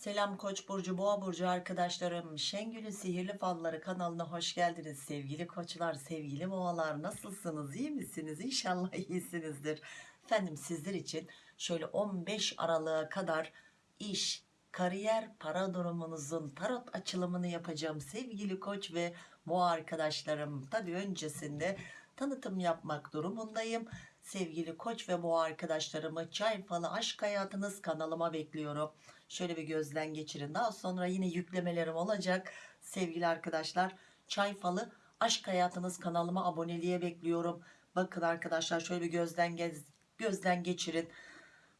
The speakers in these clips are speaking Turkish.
Selam Koç burcu, Boğa burcu arkadaşlarım. Şengül'ün Sihirli Falları kanalına hoş geldiniz sevgili koçlar, sevgili boğalar. Nasılsınız? iyi misiniz? İnşallah iyisinizdir. Efendim sizler için şöyle 15 Aralık'a kadar iş, kariyer, para durumunuzun tarot açılımını yapacağım sevgili koç ve boğa arkadaşlarım. Tabii öncesinde tanıtım yapmak durumundayım. Sevgili koç ve boğa arkadaşlarımı çay falı aşk hayatınız kanalıma bekliyorum. Şöyle bir gözden geçirin. Daha sonra yine yüklemelerim olacak. Sevgili arkadaşlar çay falı aşk hayatınız kanalıma aboneliğe bekliyorum. Bakın arkadaşlar şöyle bir gözden gez, gözden geçirin.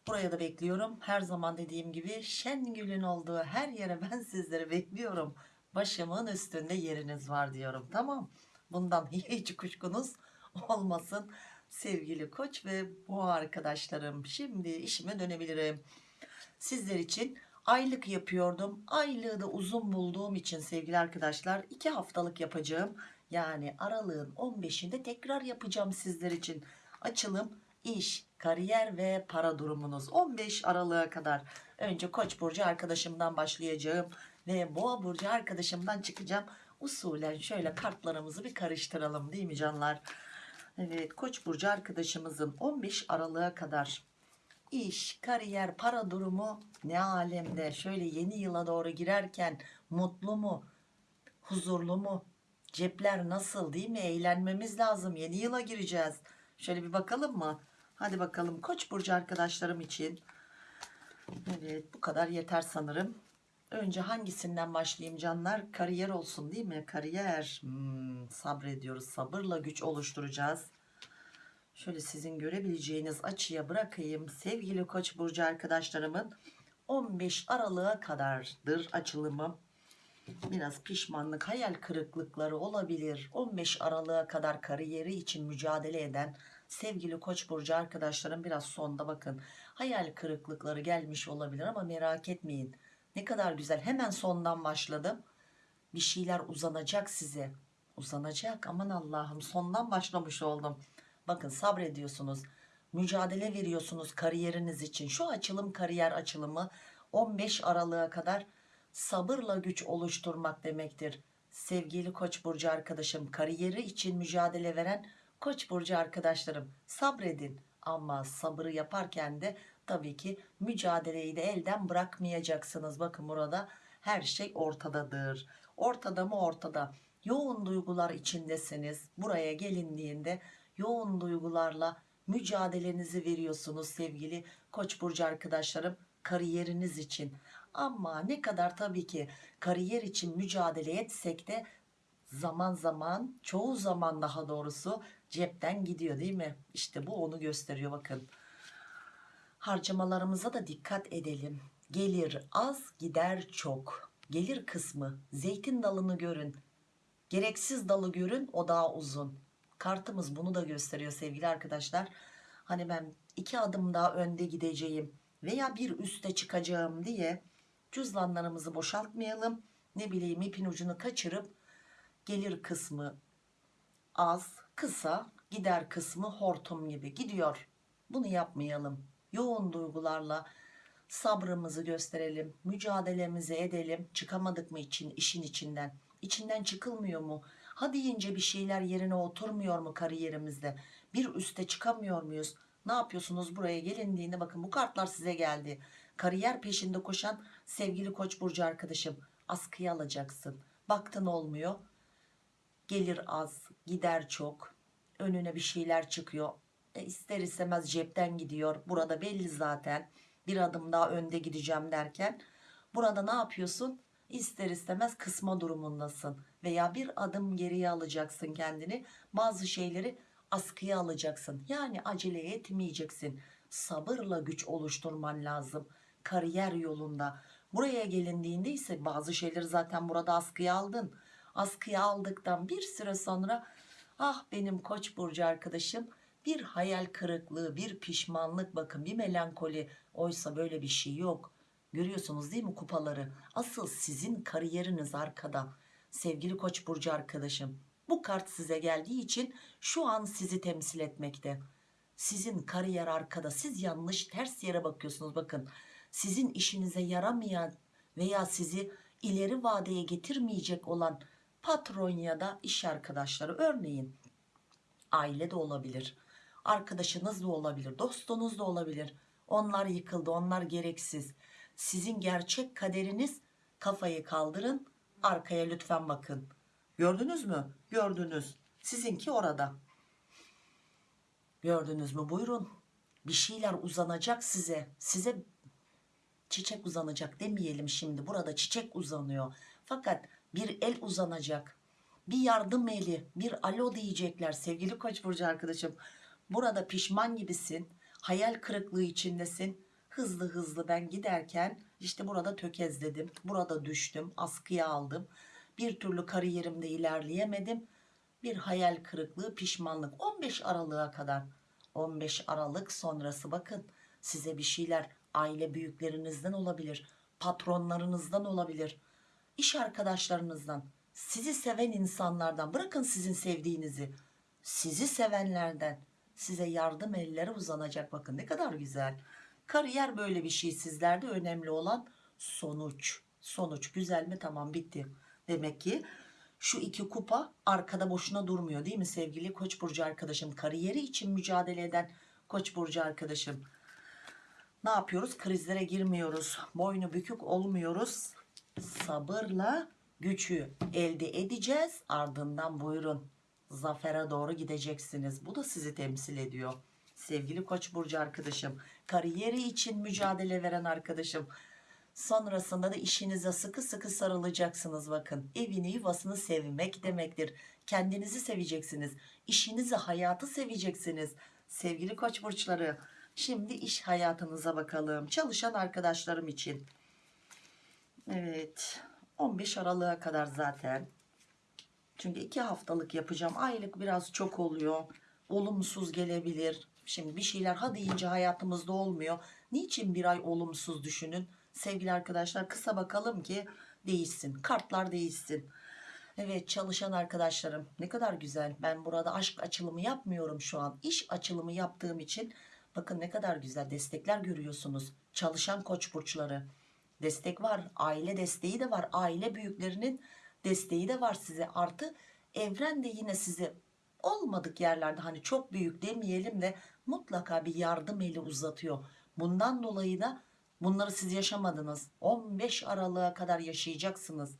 Buraya da bekliyorum. Her zaman dediğim gibi Şengül'ün olduğu her yere ben sizleri bekliyorum. Başımın üstünde yeriniz var diyorum. Tamam. Bundan hiç kuşkunuz olmasın. Sevgili koç ve bu arkadaşlarım. Şimdi işime dönebilirim. Sizler için aylık yapıyordum. Aylığı da uzun bulduğum için sevgili arkadaşlar iki haftalık yapacağım. Yani aralığın 15'inde tekrar yapacağım sizler için. Açılım, iş, kariyer ve para durumunuz 15 Aralık'a kadar. Önce Koç burcu arkadaşımdan başlayacağım ve Boğa burcu arkadaşımdan çıkacağım. Usulen şöyle kartlarımızı bir karıştıralım değil mi canlar? Evet Koç burcu arkadaşımızın 15 Aralık'a kadar iş, kariyer, para durumu ne alemde? Şöyle yeni yıla doğru girerken mutlu mu? Huzurlu mu? Cepler nasıl değil mi? Eğlenmemiz lazım. Yeni yıla gireceğiz. Şöyle bir bakalım mı? Hadi bakalım Koç burcu arkadaşlarım için. Evet bu kadar yeter sanırım. Önce hangisinden başlayayım canlar? Kariyer olsun değil mi? Kariyer. Hmm, sabrediyoruz. Sabırla güç oluşturacağız. Şöyle sizin görebileceğiniz açıya bırakayım. Sevgili Koç burcu arkadaşlarımın 15 Aralık'a kadardır açılımı. Biraz pişmanlık, hayal kırıklıkları olabilir. 15 Aralık'a kadar kariyeri için mücadele eden sevgili Koç burcu arkadaşlarım biraz sonda bakın. Hayal kırıklıkları gelmiş olabilir ama merak etmeyin. Ne kadar güzel. Hemen sondan başladım. Bir şeyler uzanacak size. Uzanacak. Aman Allah'ım sondan başlamış oldum. Bakın sabrediyorsunuz. Mücadele veriyorsunuz kariyeriniz için. Şu açılım kariyer açılımı 15 Aralık'a kadar sabırla güç oluşturmak demektir. Sevgili Koç burcu arkadaşım, kariyeri için mücadele veren Koç burcu arkadaşlarım sabredin ama sabırı yaparken de tabii ki mücadeleyi de elden bırakmayacaksınız. Bakın burada her şey ortadadır. Ortada mı ortada. Yoğun duygular içindesiniz. Buraya gelindiğinde yoğun duygularla mücadelenizi veriyorsunuz sevgili Koç burcu arkadaşlarım kariyeriniz için. Ama ne kadar tabii ki kariyer için mücadele etsek de zaman zaman çoğu zaman daha doğrusu cepten gidiyor değil mi? İşte bu onu gösteriyor bakın. Harcamalarımıza da dikkat edelim. Gelir az gider çok. Gelir kısmı zeytin dalını görün. Gereksiz dalı görün o daha uzun. Kartımız bunu da gösteriyor sevgili arkadaşlar. Hani ben iki adım daha önde gideceğim veya bir üste çıkacağım diye cüzdanlarımızı boşaltmayalım. Ne bileyim ipin ucunu kaçırıp gelir kısmı az kısa gider kısmı hortum gibi gidiyor. Bunu yapmayalım. Yoğun duygularla sabrımızı gösterelim. Mücadelemizi edelim. Çıkamadık mı için işin içinden? İçinden çıkılmıyor mu? Ha deyince bir şeyler yerine oturmuyor mu kariyerimizde? Bir üste çıkamıyor muyuz? Ne yapıyorsunuz buraya gelindiğinde bakın bu kartlar size geldi. Kariyer peşinde koşan sevgili koç burcu arkadaşım askıya alacaksın. Baktın olmuyor. Gelir az gider çok. Önüne bir şeyler çıkıyor. E ister istemez cepten gidiyor. Burada belli zaten. Bir adım daha önde gideceğim derken. Burada ne yapıyorsun? İster istemez kısma durumundasın. Veya bir adım geriye alacaksın kendini. Bazı şeyleri askıya alacaksın. Yani acele etmeyeceksin. Sabırla güç oluşturman lazım. Kariyer yolunda. Buraya gelindiğinde ise bazı şeyleri zaten burada askıya aldın. Askıya aldıktan bir süre sonra ah benim koç burcu arkadaşım bir hayal kırıklığı, bir pişmanlık bakın bir melankoli. Oysa böyle bir şey yok. Görüyorsunuz değil mi kupaları? Asıl sizin kariyeriniz arkada. Sevgili koç burcu arkadaşım. Bu kart size geldiği için şu an sizi temsil etmekte. Sizin kariyer arkada. Siz yanlış ters yere bakıyorsunuz bakın. Sizin işinize yaramayan veya sizi ileri vadeye getirmeyecek olan patron ya da iş arkadaşları örneğin aile de olabilir arkadaşınız da olabilir dostunuz da olabilir. Onlar yıkıldı onlar gereksiz. Sizin gerçek kaderiniz kafayı kaldırın arkaya lütfen bakın. Gördünüz mü? Gördünüz. Sizinki orada. Gördünüz mü? Buyurun. Bir şeyler uzanacak size. Size çiçek uzanacak demeyelim şimdi. Burada çiçek uzanıyor. Fakat bir el uzanacak. Bir yardım eli bir alo diyecekler sevgili koç burcu arkadaşım burada pişman gibisin hayal kırıklığı içindesin. Hızlı hızlı ben giderken işte burada tökezledim burada düştüm askıya aldım. Bir türlü kariyerimde ilerleyemedim. Bir hayal kırıklığı pişmanlık. 15 Aralık'a kadar. 15 Aralık sonrası bakın size bir şeyler aile büyüklerinizden olabilir patronlarınızdan olabilir iş arkadaşlarınızdan sizi seven insanlardan. Bırakın sizin sevdiğinizi. Sizi sevenlerden size yardım elleri uzanacak. Bakın ne kadar güzel. Kariyer böyle bir şey. Sizlerde önemli olan sonuç. Sonuç güzel mi? Tamam bitti. Demek ki şu iki kupa arkada boşuna durmuyor değil mi sevgili koç burcu arkadaşım? Kariyeri için mücadele eden koç burcu arkadaşım. Ne yapıyoruz? Krizlere girmiyoruz. Boynu bükük olmuyoruz. Sabırla gücü elde edeceğiz. Ardından buyurun zafere doğru gideceksiniz. Bu da sizi temsil ediyor. Sevgili koç burcu arkadaşım kariyeri için mücadele veren arkadaşım. Sonrasında da işinize sıkı sıkı sarılacaksınız bakın. Evini yuvasını sevmek demektir. Kendinizi seveceksiniz. İşinizi hayatı seveceksiniz. Sevgili koç burçları şimdi iş hayatınıza bakalım. Çalışan arkadaşlarım için. Evet 15 Aralık'a kadar zaten çünkü iki haftalık yapacağım. Aylık biraz çok oluyor. Olumsuz gelebilir. Şimdi bir şeyler ha deyince hayatımızda olmuyor. Niçin bir ay olumsuz düşünün? Sevgili arkadaşlar kısa bakalım ki değişsin. Kartlar değişsin. Evet çalışan arkadaşlarım ne kadar güzel. Ben burada aşk açılımı yapmıyorum şu an. İş açılımı yaptığım için bakın ne kadar güzel destekler görüyorsunuz. Çalışan koç burçları. Destek var aile desteği de var. Aile büyüklerinin desteği de var size. Artı evren de yine size olmadık yerlerde hani çok büyük demeyelim de mutlaka bir yardım eli uzatıyor. Bundan dolayı da bunları siz yaşamadınız. 15 Aralık'a kadar yaşayacaksınız.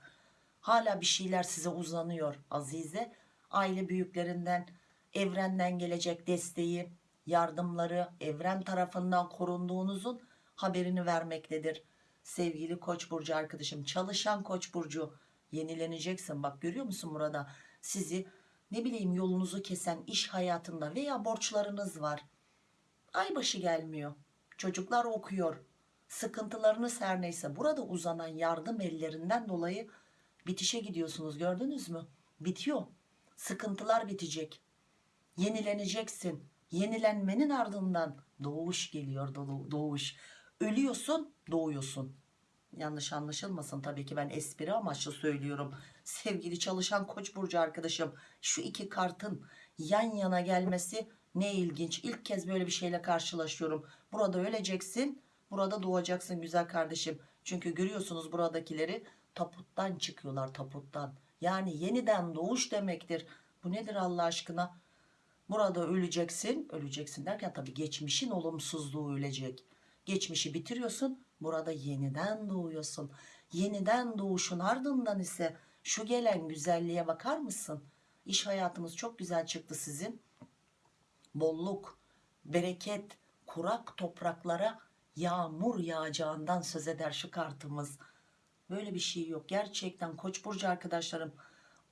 Hala bir şeyler size uzanıyor Azize. Aile büyüklerinden evrenden gelecek desteği yardımları evren tarafından korunduğunuzun haberini vermektedir. Sevgili koç burcu arkadaşım çalışan koç burcu yenileneceksin. Bak görüyor musun burada sizi ne bileyim yolunuzu kesen iş hayatında veya borçlarınız var. Aybaşı gelmiyor. Çocuklar okuyor. Sıkıntılarınız her neyse. Burada uzanan yardım ellerinden dolayı bitişe gidiyorsunuz. Gördünüz mü? Bitiyor. Sıkıntılar bitecek. Yenileneceksin. Yenilenmenin ardından doğuş geliyor. Doğu- doğuş. Ölüyorsun doğuyorsun yanlış anlaşılmasın tabii ki ben espri amaçlı söylüyorum. Sevgili çalışan koç burcu arkadaşım şu iki kartın yan yana gelmesi ne ilginç. İlk kez böyle bir şeyle karşılaşıyorum. Burada öleceksin burada doğacaksın güzel kardeşim. Çünkü görüyorsunuz buradakileri taputtan çıkıyorlar taputtan yani yeniden doğuş demektir. Bu nedir Allah aşkına? Burada öleceksin öleceksin derken tabii geçmişin olumsuzluğu ölecek. Geçmişi bitiriyorsun burada yeniden doğuyorsun. Yeniden doğuşun ardından ise şu gelen güzelliğe bakar mısın? İş hayatınız çok güzel çıktı sizin. Bolluk bereket kurak topraklara yağmur yağacağından söz eder şu kartımız. Böyle bir şey yok. Gerçekten koç burcu arkadaşlarım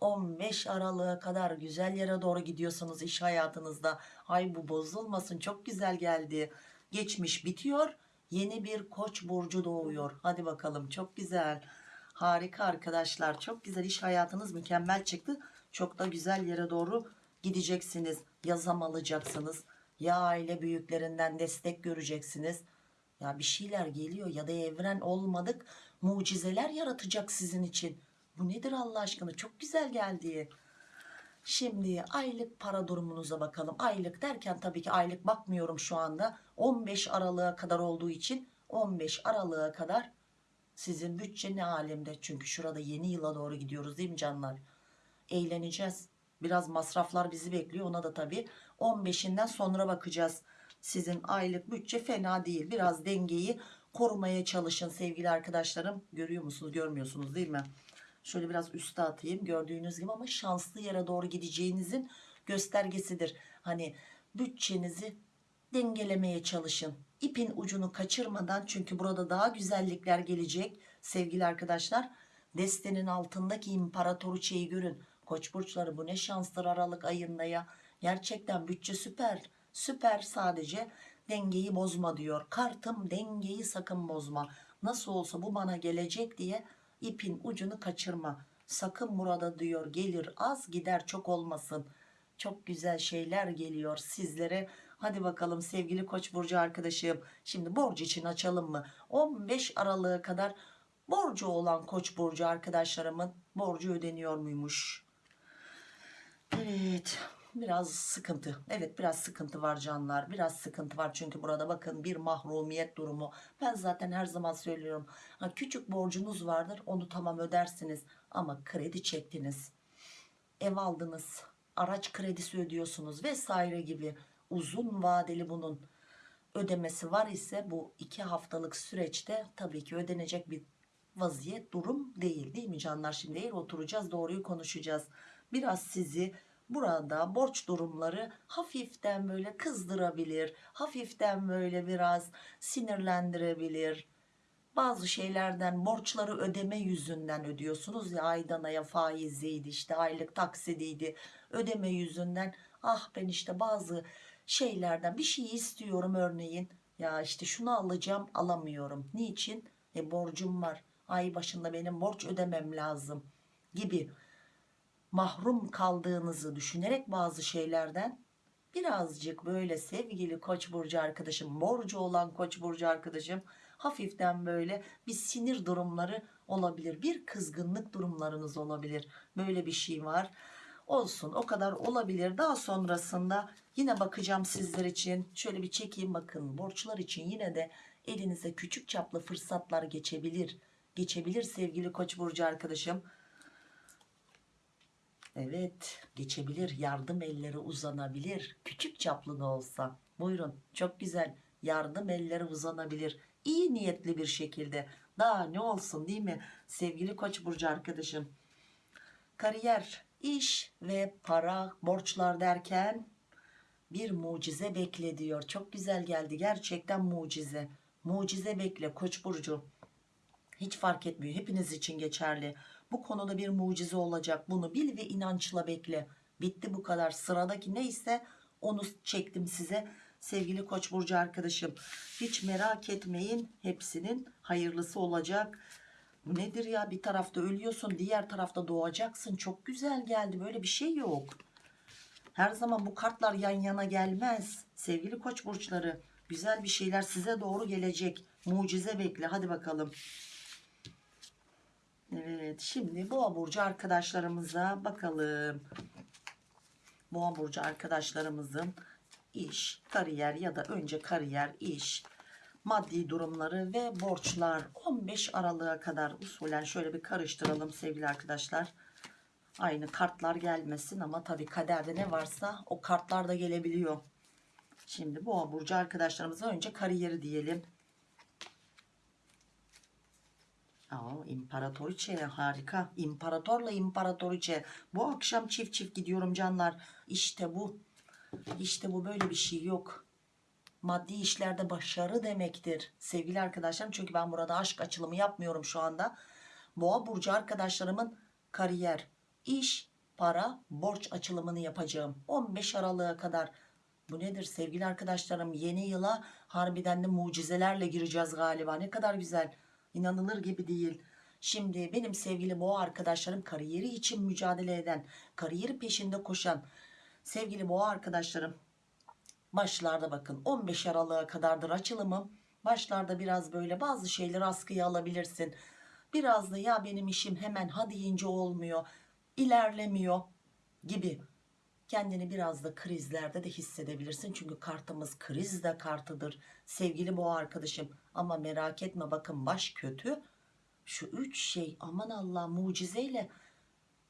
15 Aralık'a kadar güzel yere doğru gidiyorsunuz iş hayatınızda. Ay bu bozulmasın çok güzel geldi. Geçmiş bitiyor yeni bir koç burcu doğuyor. Hadi bakalım. Çok güzel. Harika arkadaşlar. Çok güzel iş hayatınız mükemmel çıktı. Çok da güzel yere doğru gideceksiniz. Yazam alacaksınız. Ya aile büyüklerinden destek göreceksiniz. Ya bir şeyler geliyor ya da evren olmadık mucizeler yaratacak sizin için. Bu nedir Allah aşkına? Çok güzel geldi Şimdi aylık para durumunuza bakalım. Aylık derken tabii ki aylık bakmıyorum şu anda. 15 Aralık'a kadar olduğu için 15 Aralık'a kadar Sizin bütçe ne alemde? Çünkü şurada yeni yıla doğru gidiyoruz değil mi canlar? Eğleneceğiz. Biraz masraflar bizi bekliyor. Ona da tabii 15'inden sonra bakacağız. Sizin aylık bütçe fena değil. Biraz dengeyi korumaya çalışın sevgili arkadaşlarım. Görüyor musunuz? Görmüyorsunuz değil mi? Şöyle biraz üste atayım. Gördüğünüz gibi ama şanslı yere doğru gideceğinizin göstergesidir. Hani bütçenizi dengelemeye çalışın. İpin ucunu kaçırmadan çünkü burada daha güzellikler gelecek sevgili arkadaşlar. Destenin altındaki imparatoriçeyi görün. Koç burçları bu ne şanslar Aralık ayında ya. Gerçekten bütçe süper. Süper sadece dengeyi bozma diyor. Kartım dengeyi sakın bozma. Nasıl olsa bu bana gelecek diye ipin ucunu kaçırma. Sakın burada diyor gelir az gider çok olmasın. Çok güzel şeyler geliyor sizlere. Hadi bakalım sevgili Koç burcu arkadaşım. Şimdi borç için açalım mı? 15 Aralık'a kadar borcu olan Koç burcu arkadaşlarımın borcu ödeniyor muymuş? Evet biraz sıkıntı. Evet biraz sıkıntı var canlar. Biraz sıkıntı var çünkü burada bakın bir mahrumiyet durumu. Ben zaten her zaman söylüyorum. Ha, küçük borcunuz vardır onu tamam ödersiniz ama kredi çektiniz. Ev aldınız araç kredisi ödüyorsunuz vesaire gibi uzun vadeli bunun ödemesi var ise bu iki haftalık süreçte tabii ki ödenecek bir vaziyet durum değil. Değil mi canlar? Şimdi eğer oturacağız doğruyu konuşacağız. Biraz sizi burada borç durumları hafiften böyle kızdırabilir hafiften böyle biraz sinirlendirebilir. Bazı şeylerden borçları ödeme yüzünden ödüyorsunuz ya aydan aya faiziydi işte aylık taksidiydi. Ödeme yüzünden ah ben işte bazı şeylerden bir şey istiyorum örneğin. Ya işte şunu alacağım alamıyorum. Niçin? E borcum var. Ay başında benim borç ödemem lazım. gibi mahrum kaldığınızı düşünerek bazı şeylerden birazcık böyle sevgili koç burcu arkadaşım borcu olan koç burcu arkadaşım hafiften böyle bir sinir durumları olabilir bir kızgınlık durumlarınız olabilir. Böyle bir şey var. Olsun o kadar olabilir. Daha sonrasında yine bakacağım sizler için. Şöyle bir çekeyim bakın borçlar için yine de elinize küçük çaplı fırsatlar geçebilir. Geçebilir sevgili koç burcu arkadaşım Evet geçebilir yardım elleri uzanabilir. Küçük çaplı da olsa. Buyurun çok güzel. Yardım elleri uzanabilir. İyi niyetli bir şekilde. Daha ne olsun değil mi? Sevgili koç burcu arkadaşım. Kariyer iş ve para borçlar derken bir mucize bekle diyor. Çok güzel geldi. Gerçekten mucize. Mucize bekle koç burcu. Hiç fark etmiyor. Hepiniz için geçerli bu konuda bir mucize olacak. Bunu bil ve inançla bekle. Bitti bu kadar. Sıradaki neyse onu çektim size sevgili koç burcu arkadaşım. Hiç merak etmeyin hepsinin hayırlısı olacak. Nedir ya? Bir tarafta ölüyorsun diğer tarafta doğacaksın. Çok güzel geldi. Böyle bir şey yok. Her zaman bu kartlar yan yana gelmez. Sevgili koç burçları güzel bir şeyler size doğru gelecek. Mucize bekle. Hadi bakalım Evet şimdi boğa burcu arkadaşlarımıza bakalım. Boğa burcu arkadaşlarımızın iş, kariyer ya da önce kariyer, iş, maddi durumları ve borçlar 15 Aralık'a kadar usulen şöyle bir karıştıralım sevgili arkadaşlar. Aynı kartlar gelmesin ama tabii kaderde ne varsa o kartlar da gelebiliyor. Şimdi boğa burcu arkadaşlarımıza önce kariyeri diyelim. Aa, imparatoriçe harika. İmparatorla imparatoriçe. Bu akşam çift çift gidiyorum canlar. İşte bu. İşte bu böyle bir şey yok. Maddi işlerde başarı demektir. Sevgili arkadaşlarım çünkü ben burada aşk açılımı yapmıyorum şu anda. Boğa burcu arkadaşlarımın kariyer, iş, para, borç açılımını yapacağım. 15 Aralık'a kadar. Bu nedir sevgili arkadaşlarım? Yeni yıla harbiden de mucizelerle gireceğiz galiba. Ne kadar güzel. İnanılır gibi değil. Şimdi benim sevgili boğa arkadaşlarım kariyeri için mücadele eden, kariyeri peşinde koşan sevgili boğa arkadaşlarım başlarda bakın 15 Aralık'a kadardır açılımım. Başlarda biraz böyle bazı şeyleri askıya alabilirsin. Biraz da ya benim işim hemen ha deyince olmuyor, ilerlemiyor gibi kendini biraz da krizlerde de hissedebilirsin. Çünkü kartımız kriz de kartıdır sevgili boğa arkadaşım. Ama merak etme bakın baş kötü şu üç şey aman Allah mucizeyle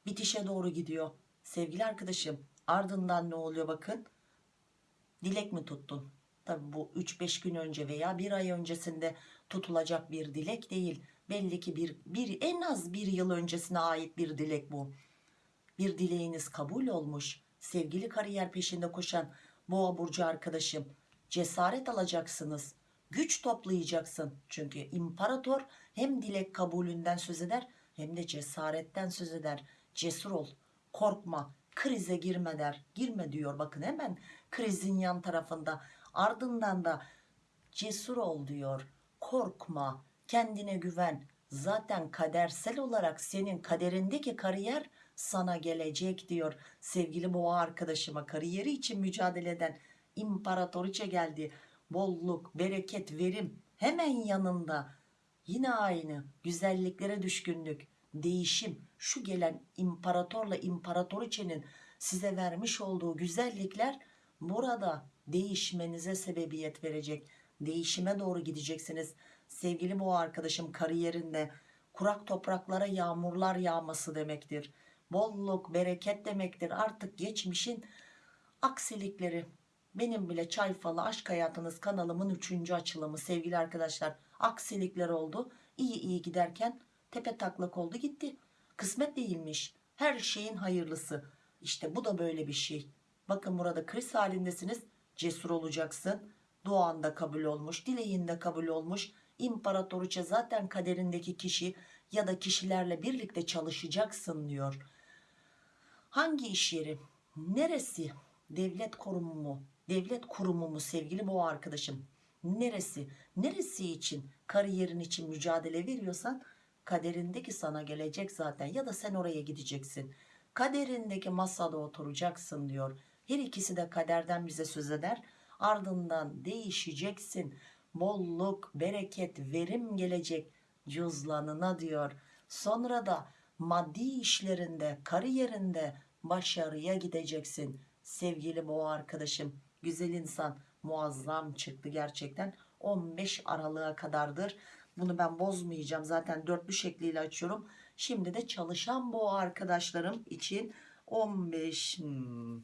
bitişe doğru gidiyor. Sevgili arkadaşım ardından ne oluyor bakın. Dilek mi tuttun? Tabi bu 3-5 gün önce veya bir ay öncesinde tutulacak bir dilek değil. Belli ki bir, bir en az bir yıl öncesine ait bir dilek bu. Bir dileğiniz kabul olmuş. Sevgili kariyer peşinde koşan boğa burcu arkadaşım cesaret alacaksınız. Güç toplayacaksın. Çünkü imparator hem dilek kabulünden söz eder hem de cesaretten söz eder. Cesur ol, korkma, krize girme der. Girme diyor bakın hemen krizin yan tarafında. Ardından da cesur ol diyor. Korkma, kendine güven. Zaten kadersel olarak senin kaderindeki kariyer sana gelecek diyor. Sevgili boğa arkadaşıma kariyeri için mücadele eden imparatoriçe geldi. Bolluk, bereket, verim hemen yanında. Yine aynı güzelliklere düşkünlük, değişim. Şu gelen imparatorla imparatoriçenin size vermiş olduğu güzellikler burada değişmenize sebebiyet verecek. Değişime doğru gideceksiniz. Sevgili boğa arkadaşım kariyerinde kurak topraklara yağmurlar yağması demektir. Bolluk, bereket demektir. Artık geçmişin aksilikleri. Benim bile çay falı aşk hayatınız kanalımın üçüncü açılımı sevgili arkadaşlar. Aksilikler oldu. İyi iyi giderken tepe taklak oldu gitti. Kısmet değilmiş. Her şeyin hayırlısı. İşte bu da böyle bir şey. Bakın burada kriz halindesiniz. Cesur olacaksın. Duan da kabul olmuş. Dileğin de kabul olmuş. İmparatoriçe zaten kaderindeki kişi ya da kişilerle birlikte çalışacaksın diyor. Hangi iş yeri? Neresi? Devlet kurumu mu? Devlet kurumu mu sevgili bu arkadaşım? Neresi? Neresi için? Kariyerin için mücadele veriyorsan kaderindeki sana gelecek zaten ya da sen oraya gideceksin. Kaderindeki masada oturacaksın diyor. Her ikisi de kaderden bize söz eder. Ardından değişeceksin. Bolluk, bereket, verim gelecek cüzlanına diyor. Sonra da maddi işlerinde, kariyerinde başarıya gideceksin. Sevgili boğa arkadaşım, güzel insan muazzam çıktı gerçekten. 15 Aralık'a kadardır. Bunu ben bozmayacağım. Zaten dörtlü şekliyle açıyorum. Şimdi de çalışan boğa arkadaşlarım için 15 hmm,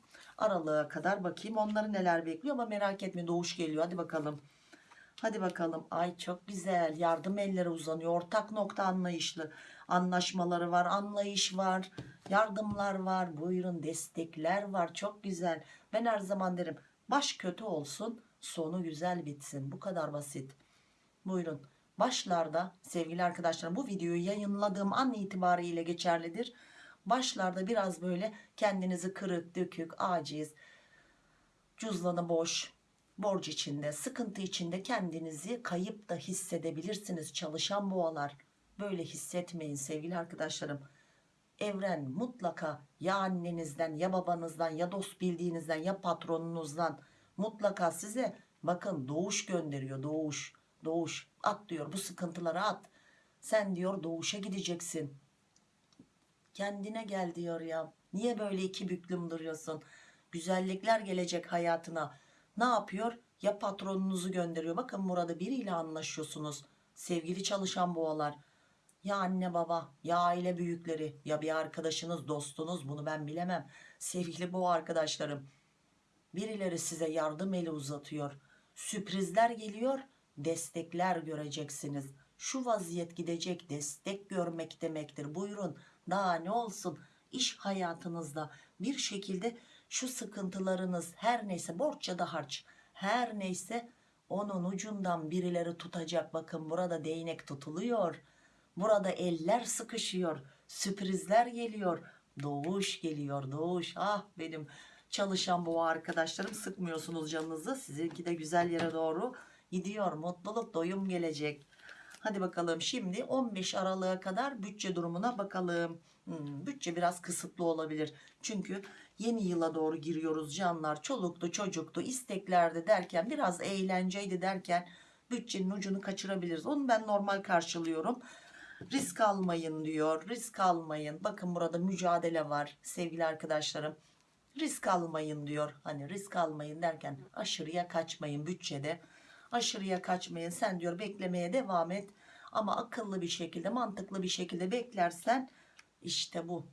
kadar bakayım. Onları neler bekliyor ama merak etme doğuş geliyor. Hadi bakalım. Hadi bakalım. Ay çok güzel. Yardım elleri uzanıyor. Ortak nokta anlayışlı. Anlaşmaları var. Anlayış var. Yardımlar var. Buyurun destekler var. Çok güzel. Ben her zaman derim. Baş kötü olsun. Sonu güzel bitsin. Bu kadar basit. Buyurun. Başlarda sevgili arkadaşlarım bu videoyu yayınladığım an itibariyle geçerlidir. Başlarda biraz böyle kendinizi kırık, dökük, aciz, cüzdanı boş, borç içinde, sıkıntı içinde kendinizi kayıp da hissedebilirsiniz. Çalışan boğalar böyle hissetmeyin sevgili arkadaşlarım. Evren mutlaka ya annenizden ya babanızdan ya dost bildiğinizden ya patronunuzdan mutlaka size bakın doğuş gönderiyor doğuş doğuş. At diyor bu sıkıntıları at. Sen diyor doğuşa gideceksin. Kendine gel diyor ya. Niye böyle iki büklüm duruyorsun? Güzellikler gelecek hayatına. Ne yapıyor? Ya patronunuzu gönderiyor. Bakın burada biriyle anlaşıyorsunuz. Sevgili çalışan boğalar ya anne baba ya aile büyükleri ya bir arkadaşınız dostunuz bunu ben bilemem. Sevgili boğa arkadaşlarım birileri size yardım eli uzatıyor. Sürprizler geliyor destekler göreceksiniz. Şu vaziyet gidecek destek görmek demektir. Buyurun daha ne olsun? İş hayatınızda bir şekilde şu sıkıntılarınız her neyse borç ya da harç her neyse onun ucundan birileri tutacak. Bakın burada değnek tutuluyor burada eller sıkışıyor sürprizler geliyor. Doğuş geliyor doğuş. Ah benim çalışan bu arkadaşlarım sıkmıyorsunuz canınızı. Sizinki de güzel yere doğru gidiyor. Mutluluk doyum gelecek. Hadi bakalım şimdi 15 Aralık'a kadar bütçe durumuna bakalım. Hmm, bütçe biraz kısıtlı olabilir. Çünkü yeni yıla doğru giriyoruz canlar. Çoluktu çocuktu isteklerdi derken biraz eğlenceydi derken bütçenin ucunu kaçırabiliriz. Onu ben normal karşılıyorum risk almayın diyor risk almayın. Bakın burada mücadele var sevgili arkadaşlarım. Risk almayın diyor. Hani risk almayın derken aşırıya kaçmayın bütçede. Aşırıya kaçmayın. Sen diyor beklemeye devam et. Ama akıllı bir şekilde mantıklı bir şekilde beklersen işte bu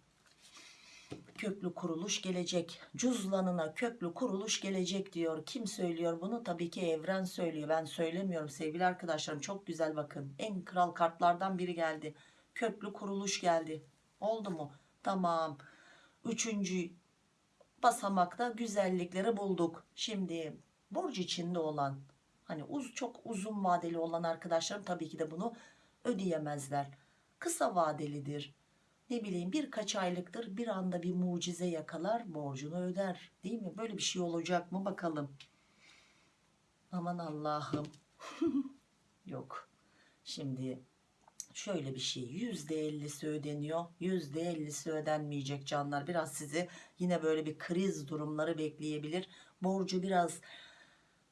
köklü kuruluş gelecek. Cüzlanına köklü kuruluş gelecek diyor. Kim söylüyor bunu? Tabii ki evren söylüyor. Ben söylemiyorum sevgili arkadaşlarım. Çok güzel bakın. En kral kartlardan biri geldi. Köklü kuruluş geldi. Oldu mu? Tamam. Üçüncü basamakta güzellikleri bulduk. Şimdi borç içinde olan hani uz çok uzun vadeli olan arkadaşlarım tabii ki de bunu ödeyemezler. Kısa vadelidir ne bileyim birkaç aylıktır bir anda bir mucize yakalar borcunu öder değil mi? Böyle bir şey olacak mı bakalım? Aman Allah'ım. Yok. Şimdi şöyle bir şey yüzde ellisi ödeniyor yüzde ellisi ödenmeyecek canlar. Biraz sizi yine böyle bir kriz durumları bekleyebilir. Borcu biraz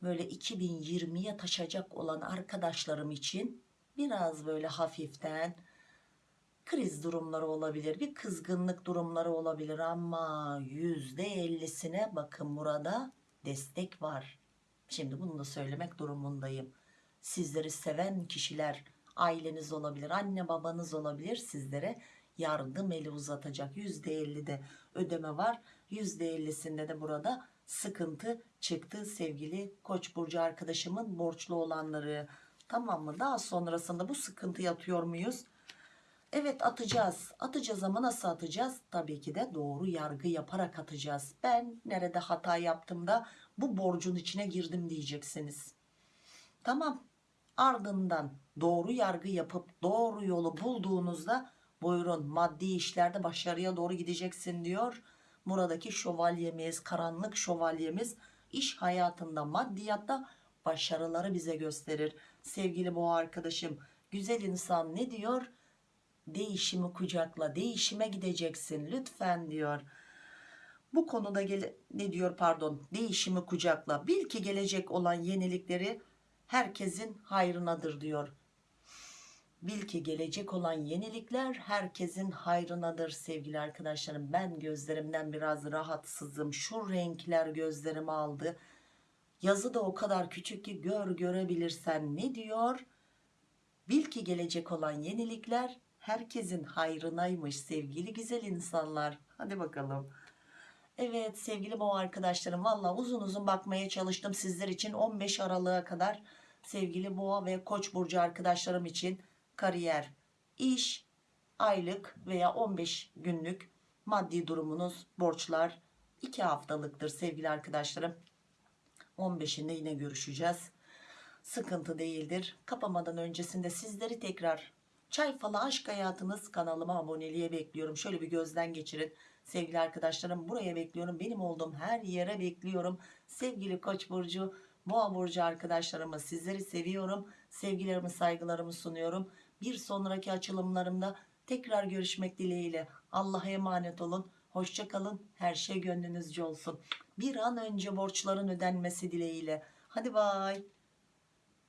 böyle 2020'ye taşacak olan arkadaşlarım için biraz böyle hafiften kriz durumları olabilir bir kızgınlık durumları olabilir ama yüzde ellisine bakın burada destek var. Şimdi bunu da söylemek durumundayım. Sizleri seven kişiler aileniz olabilir anne babanız olabilir sizlere yardım eli uzatacak. Yüzde ellide ödeme var yüzde ellisinde de burada sıkıntı çıktı sevgili koç burcu arkadaşımın borçlu olanları. Tamam mı? Daha sonrasında bu sıkıntı yatıyor muyuz Evet atacağız. Atacağız ama nasıl atacağız? Tabii ki de doğru yargı yaparak atacağız. Ben nerede hata yaptım da bu borcun içine girdim diyeceksiniz. Tamam. Ardından doğru yargı yapıp doğru yolu bulduğunuzda buyurun maddi işlerde başarıya doğru gideceksin diyor. Buradaki şövalyemiz, karanlık şövalyemiz iş hayatında, maddiyatta başarıları bize gösterir. Sevgili bu arkadaşım, güzel insan ne diyor? Değişimi kucakla değişime gideceksin lütfen diyor. Bu konuda ne diyor pardon değişimi kucakla. Bil ki gelecek olan yenilikleri herkesin hayrınadır diyor. Bil ki gelecek olan yenilikler herkesin hayrınadır sevgili arkadaşlarım. Ben gözlerimden biraz rahatsızım. Şu renkler gözlerimi aldı. Yazı da o kadar küçük ki gör görebilirsen. Ne diyor? Bil ki gelecek olan yenilikler herkesin hayrınaymış sevgili güzel insanlar. Hadi bakalım. Evet sevgili boğa arkadaşlarım valla uzun uzun bakmaya çalıştım sizler için 15 Aralık'a kadar sevgili boğa ve koç burcu arkadaşlarım için kariyer, iş, aylık veya 15 günlük maddi durumunuz, borçlar 2 haftalıktır sevgili arkadaşlarım. 15'inde yine görüşeceğiz. Sıkıntı değildir. Kapamadan öncesinde sizleri tekrar Çay falı aşk hayatınız kanalıma aboneliğe bekliyorum. Şöyle bir gözden geçirin. Sevgili arkadaşlarım buraya bekliyorum. Benim olduğum her yere bekliyorum. Sevgili Koç burcu, Boğa burcu arkadaşlarımı sizleri seviyorum. Sevgilerimi, saygılarımı sunuyorum. Bir sonraki açılımlarımda tekrar görüşmek dileğiyle. Allah'a emanet olun. Hoşça kalın. Her şey gönlünüzce olsun. Bir an önce borçların ödenmesi dileğiyle. Hadi bay.